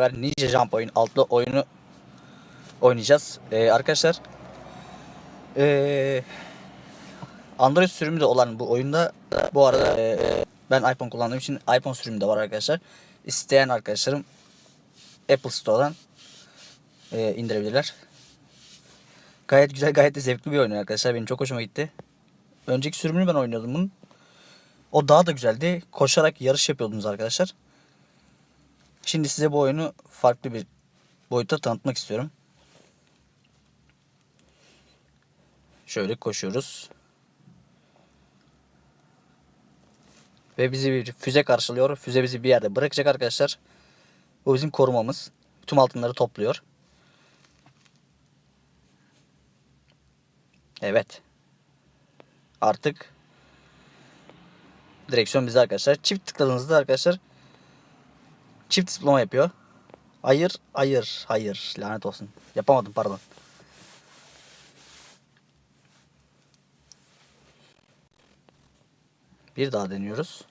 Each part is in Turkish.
beraber Ninja Jump oyun altlı oyunu oynayacağız. Ee, arkadaşlar ee, Android sürümü de olan bu oyunda bu arada ee, ben iPhone kullandığım için iPhone sürümü de var arkadaşlar. İsteyen arkadaşlarım Apple Store'dan ee, indirebilirler. Gayet güzel, gayet de zevkli bir oyun arkadaşlar. Benim çok hoşuma gitti. Önceki sürümünü ben oynuyordum bunun. O daha da güzeldi. Koşarak yarış yapıyordunuz arkadaşlar. Şimdi size bu oyunu farklı bir boyutta tanıtmak istiyorum. Şöyle koşuyoruz. Ve bizi bir füze karşılıyor. Füze bizi bir yerde bırakacak arkadaşlar. Bu bizim korumamız. Tüm altınları topluyor. Evet. Artık direksiyon bizde arkadaşlar. Çift tıkladığınızda arkadaşlar çift zıplama yapıyor. Hayır, hayır, hayır. Lanet olsun. Yapamadım pardon. Bir daha deniyoruz.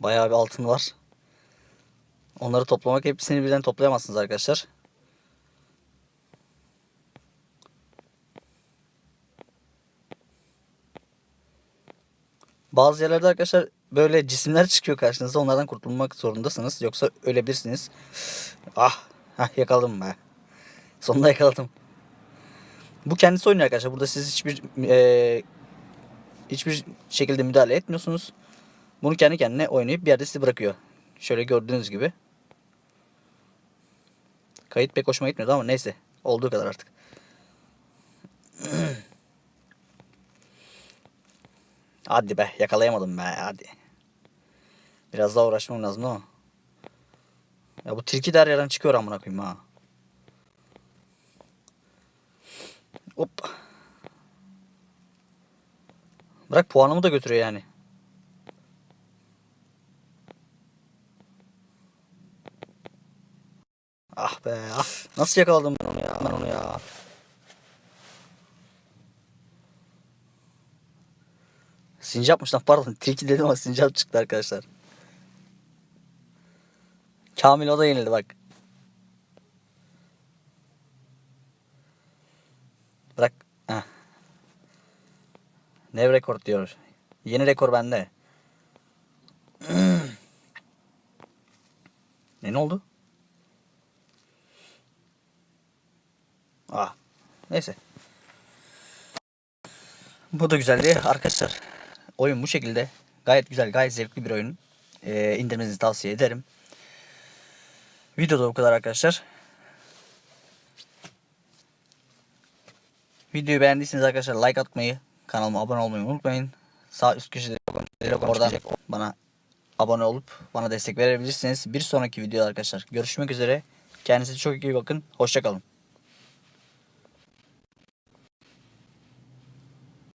Bayağı bir altın var. Onları toplamak hepsini birden toplayamazsınız arkadaşlar. Bazı yerlerde arkadaşlar böyle cisimler çıkıyor karşınıza. Onlardan kurtulmak zorundasınız. Yoksa ölebilirsiniz. Ah, hah yakaladım be. Sonunda yakaladım. Bu kendisi oynuyor arkadaşlar. Burada siz hiçbir e, hiçbir şekilde müdahale etmiyorsunuz. Bunu kendi kendine oynayıp bir yerde sizi bırakıyor. Şöyle gördüğünüz gibi. Kayıt pek hoşuma gitmiyordu ama neyse. Olduğu kadar artık. Hadi be yakalayamadım be hadi. Biraz daha uğraşmam lazım ama. Ya bu tilki de her yerden çıkıyor amına koyayım ha. Hop. Bırak puanımı da götürüyor yani. Ah be ah. Nasıl yakaladım ben onu ya ben onu ya. Sincapmış lan pardon. Tilki dedim ama sincap çıktı arkadaşlar. Kamil o da yenildi bak. Bırak. Heh. Nev rekor diyor. Yeni rekor bende. ne ne oldu? Ah. Neyse. Bu da güzeldi arkadaşlar. Oyun bu şekilde. Gayet güzel, gayet zevkli bir oyun. Ee, indirmenizi tavsiye ederim. Videoda bu kadar arkadaşlar. Videoyu beğendiyseniz arkadaşlar like atmayı, kanalıma abone olmayı unutmayın. Sağ üst köşede oradan bana abone olup bana destek verebilirsiniz. Bir sonraki videoda arkadaşlar görüşmek üzere. Kendinize çok iyi bakın. Hoşçakalın.